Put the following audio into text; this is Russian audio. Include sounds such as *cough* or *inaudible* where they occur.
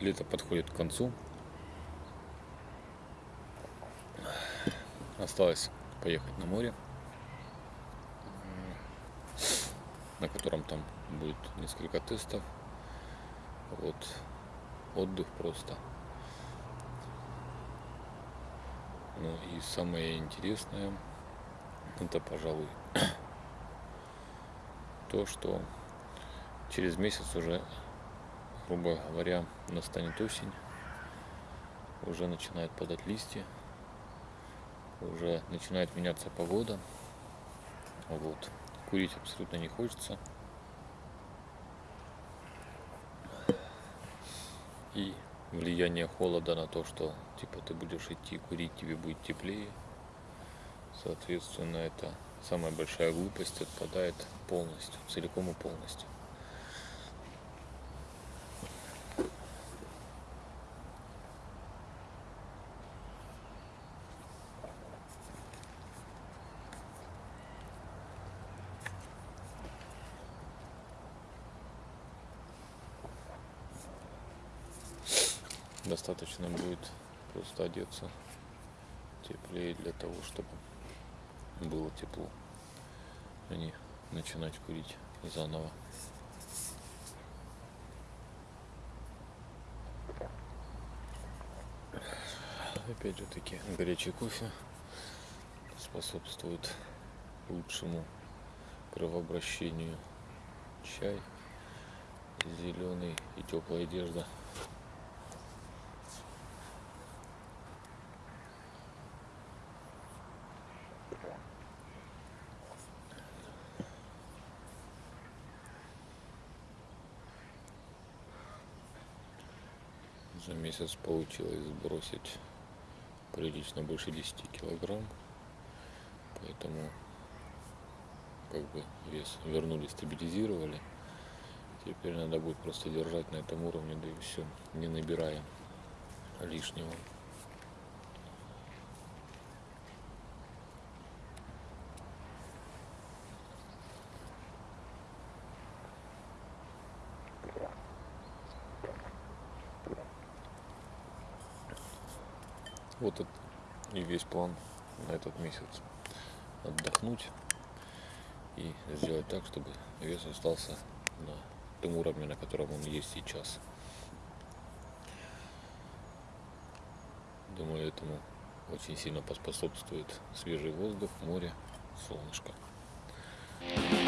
Лето подходит к концу. Осталось поехать на море, на котором там будет несколько тестов. Вот отдых просто. Ну и самое интересное, это, пожалуй, *coughs* то, что через месяц уже, грубо говоря, настанет осень, уже начинают падать листья, уже начинает меняться погода. Вот. Курить абсолютно не хочется. И влияние холода на то, что типа ты будешь идти курить, тебе будет теплее. Соответственно, это самая большая глупость отпадает полностью, целиком и полностью. Достаточно будет просто одеться теплее для того, чтобы было тепло, а не начинать курить заново. Опять же таки горячий кофе способствует лучшему кровообращению. Чай зеленый и теплая одежда За месяц получилось сбросить прилично больше 10 килограмм. Поэтому как бы вес вернули, стабилизировали. Теперь надо будет просто держать на этом уровне, да и все, не набирая лишнего. Вот и весь план на этот месяц. Отдохнуть и сделать так, чтобы вес остался на том уровне, на котором он есть сейчас. Думаю, этому очень сильно поспособствует свежий воздух, море, солнышко. thank you